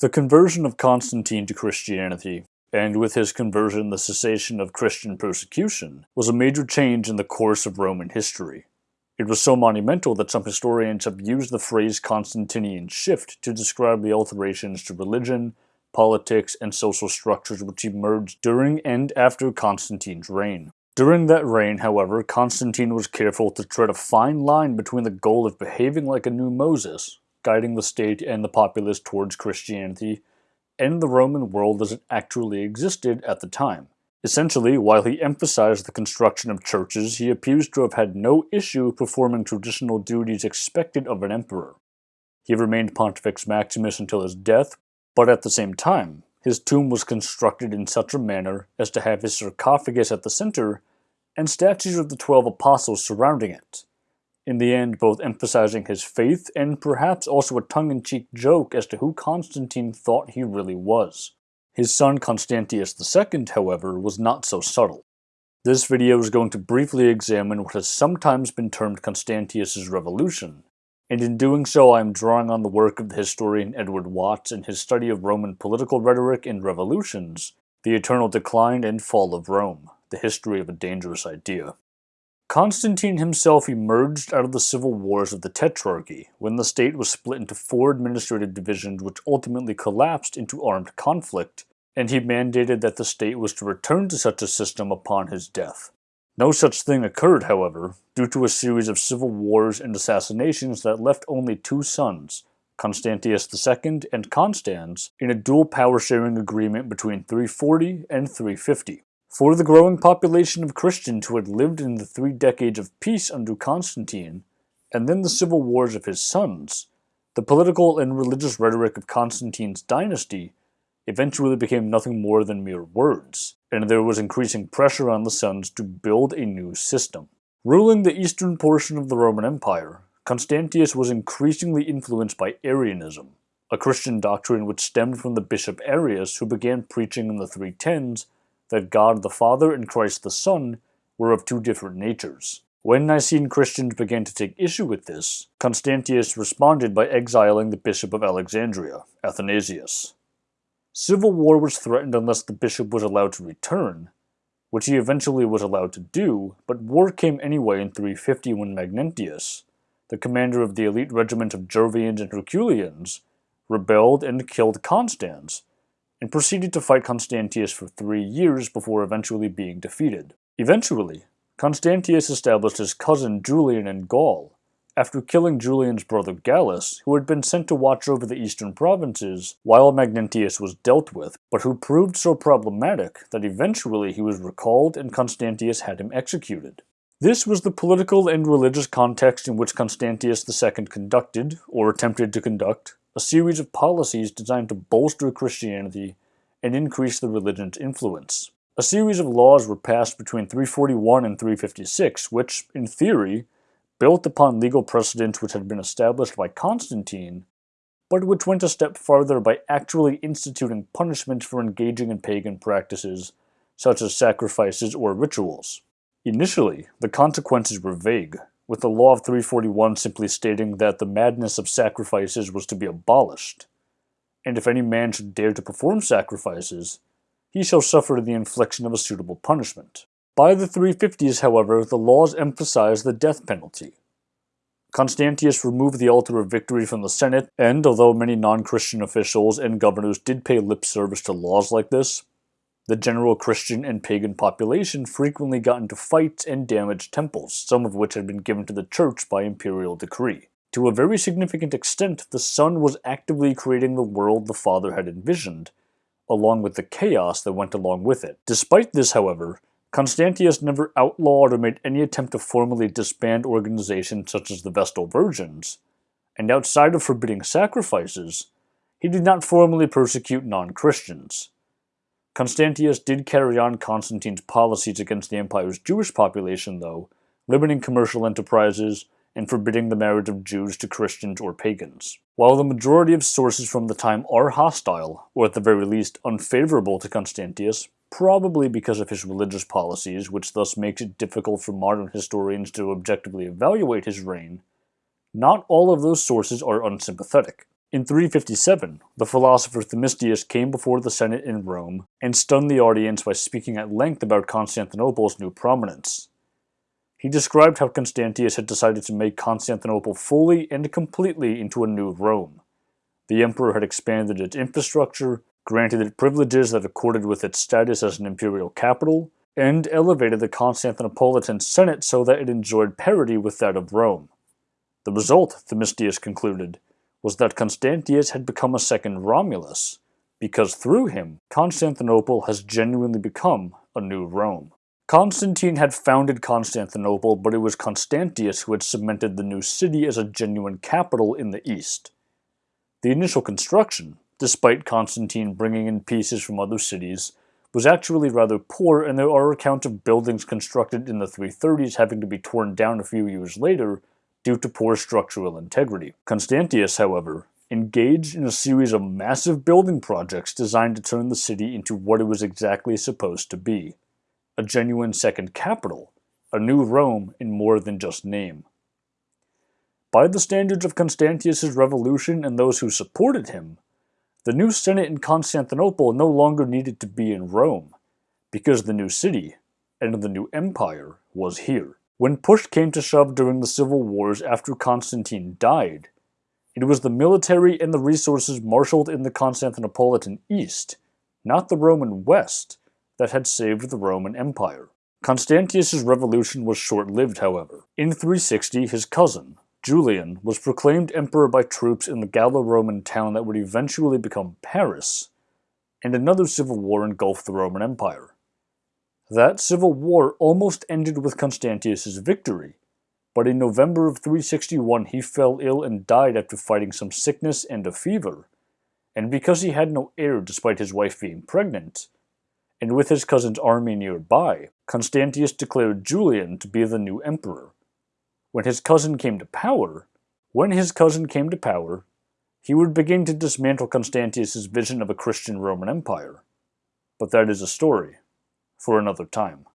The conversion of Constantine to Christianity, and with his conversion the cessation of Christian persecution, was a major change in the course of Roman history. It was so monumental that some historians have used the phrase Constantinian shift to describe the alterations to religion, politics, and social structures which emerged during and after Constantine's reign. During that reign, however, Constantine was careful to tread a fine line between the goal of behaving like a new Moses, guiding the state and the populace towards Christianity, and the Roman world as it actually existed at the time. Essentially, while he emphasized the construction of churches, he appears to have had no issue performing traditional duties expected of an emperor. He remained Pontifex Maximus until his death, but at the same time, his tomb was constructed in such a manner as to have his sarcophagus at the center and statues of the twelve apostles surrounding it in the end both emphasizing his faith and perhaps also a tongue-in-cheek joke as to who Constantine thought he really was. His son Constantius II, however, was not so subtle. This video is going to briefly examine what has sometimes been termed Constantius's revolution, and in doing so I am drawing on the work of the historian Edward Watts in his study of Roman political rhetoric and revolutions, The Eternal Decline and Fall of Rome, the history of a dangerous idea. Constantine himself emerged out of the civil wars of the Tetrarchy, when the state was split into four administrative divisions which ultimately collapsed into armed conflict, and he mandated that the state was to return to such a system upon his death. No such thing occurred, however, due to a series of civil wars and assassinations that left only two sons, Constantius II and Constans, in a dual power-sharing agreement between 340 and 350. For the growing population of Christians who had lived in the three decades of peace under Constantine, and then the civil wars of his sons, the political and religious rhetoric of Constantine's dynasty eventually became nothing more than mere words, and there was increasing pressure on the sons to build a new system. Ruling the eastern portion of the Roman Empire, Constantius was increasingly influenced by Arianism, a Christian doctrine which stemmed from the bishop Arius who began preaching in the 310s that God the Father and Christ the Son were of two different natures. When Nicene Christians began to take issue with this, Constantius responded by exiling the Bishop of Alexandria, Athanasius. Civil war was threatened unless the bishop was allowed to return, which he eventually was allowed to do, but war came anyway in 350 when Magnentius, the commander of the elite regiment of Jovians and Herculeans, rebelled and killed Constans, and proceeded to fight Constantius for three years before eventually being defeated. Eventually, Constantius established his cousin Julian in Gaul, after killing Julian's brother Gallus, who had been sent to watch over the eastern provinces while Magnentius was dealt with, but who proved so problematic that eventually he was recalled and Constantius had him executed. This was the political and religious context in which Constantius II conducted, or attempted to conduct, a series of policies designed to bolster Christianity and increase the religion's influence. A series of laws were passed between 341 and 356, which, in theory, built upon legal precedents which had been established by Constantine, but which went a step farther by actually instituting punishment for engaging in pagan practices, such as sacrifices or rituals. Initially, the consequences were vague, with the Law of 341 simply stating that the madness of sacrifices was to be abolished, and if any man should dare to perform sacrifices, he shall suffer the infliction of a suitable punishment. By the 350s, however, the laws emphasized the death penalty. Constantius removed the altar of victory from the Senate, and although many non-Christian officials and governors did pay lip service to laws like this, the general Christian and pagan population frequently got into fights and damaged temples, some of which had been given to the church by imperial decree. To a very significant extent, the son was actively creating the world the father had envisioned, along with the chaos that went along with it. Despite this, however, Constantius never outlawed or made any attempt to formally disband organizations such as the Vestal Virgins, and outside of forbidding sacrifices, he did not formally persecute non-Christians. Constantius did carry on Constantine's policies against the empire's Jewish population, though, limiting commercial enterprises and forbidding the marriage of Jews to Christians or pagans. While the majority of sources from the time are hostile, or at the very least unfavorable to Constantius, probably because of his religious policies, which thus makes it difficult for modern historians to objectively evaluate his reign, not all of those sources are unsympathetic. In 357, the philosopher Themistius came before the Senate in Rome and stunned the audience by speaking at length about Constantinople's new prominence. He described how Constantius had decided to make Constantinople fully and completely into a new Rome. The emperor had expanded its infrastructure, granted it privileges that accorded with its status as an imperial capital, and elevated the Constantinopolitan Senate so that it enjoyed parity with that of Rome. The result, Themistius concluded, was that Constantius had become a second Romulus, because through him, Constantinople has genuinely become a new Rome. Constantine had founded Constantinople, but it was Constantius who had cemented the new city as a genuine capital in the east. The initial construction, despite Constantine bringing in pieces from other cities, was actually rather poor and there are accounts of buildings constructed in the 330s having to be torn down a few years later due to poor structural integrity. Constantius, however, engaged in a series of massive building projects designed to turn the city into what it was exactly supposed to be. A genuine second capital, a new Rome in more than just name. By the standards of Constantius's revolution and those who supported him, the new Senate in Constantinople no longer needed to be in Rome, because the new city, and the new empire, was here. When push came to shove during the civil wars after Constantine died, it was the military and the resources marshaled in the Constantinopolitan East, not the Roman West, that had saved the Roman Empire. Constantius's revolution was short-lived, however. In 360, his cousin, Julian, was proclaimed emperor by troops in the Gallo-Roman town that would eventually become Paris, and another civil war engulfed the Roman Empire. That civil war almost ended with Constantius's victory, but in November of 361 he fell ill and died after fighting some sickness and a fever, and because he had no heir despite his wife being pregnant, and with his cousin's army nearby, Constantius declared Julian to be the new emperor. When his cousin came to power, when his cousin came to power, he would begin to dismantle Constantius's vision of a Christian Roman Empire. But that is a story for another time.